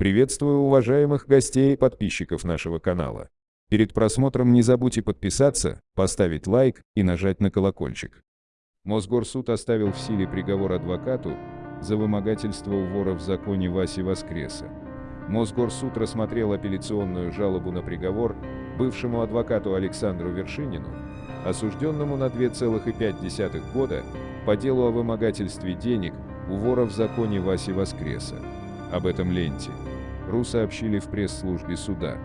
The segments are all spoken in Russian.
Приветствую уважаемых гостей и подписчиков нашего канала. Перед просмотром не забудьте подписаться, поставить лайк и нажать на колокольчик. Мосгорсуд оставил в силе приговор адвокату за вымогательство у вора в законе Васи Воскреса. Мосгорсуд рассмотрел апелляционную жалобу на приговор бывшему адвокату Александру Вершинину, осужденному на 2,5 года по делу о вымогательстве денег у вора в законе Васи Воскреса. Об этом ленте. РУ сообщили в пресс-службе суда.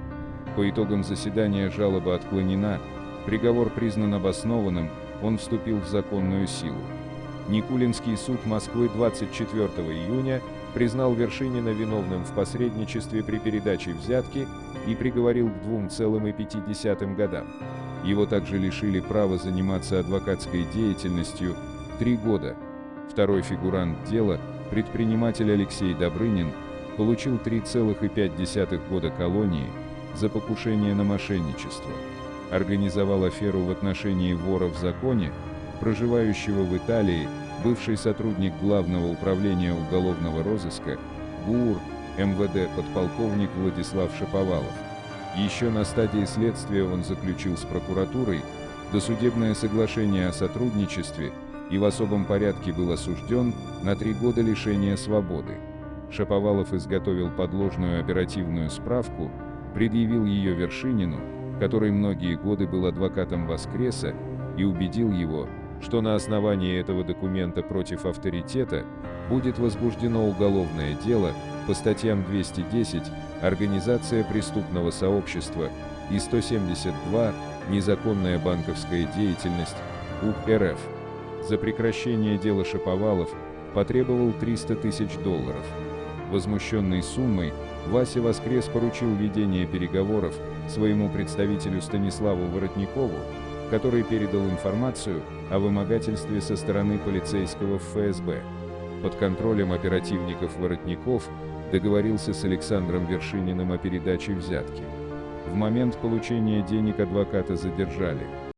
По итогам заседания жалоба отклонена, приговор признан обоснованным, он вступил в законную силу. Никулинский суд Москвы 24 июня признал Вершинина виновным в посредничестве при передаче взятки и приговорил к 2,5 годам. Его также лишили права заниматься адвокатской деятельностью три года. Второй фигурант дела, предприниматель Алексей Добрынин, получил 3,5 года колонии за покушение на мошенничество. Организовал аферу в отношении вора в законе, проживающего в Италии, бывший сотрудник Главного управления уголовного розыска, ГУР, МВД подполковник Владислав Шаповалов. Еще на стадии следствия он заключил с прокуратурой досудебное соглашение о сотрудничестве и в особом порядке был осужден на три года лишения свободы. Шаповалов изготовил подложную оперативную справку, предъявил ее Вершинину, который многие годы был адвокатом Воскреса, и убедил его, что на основании этого документа против авторитета будет возбуждено уголовное дело по статьям 210 «Организация преступного сообщества» и 172 «Незаконная банковская деятельность» УК РФ. За прекращение дела Шаповалов потребовал 300 тысяч долларов. Возмущенный суммой, Вася Воскрес поручил ведение переговоров своему представителю Станиславу Воротникову, который передал информацию о вымогательстве со стороны полицейского ФСБ. Под контролем оперативников Воротников договорился с Александром Вершининым о передаче взятки. В момент получения денег адвоката задержали.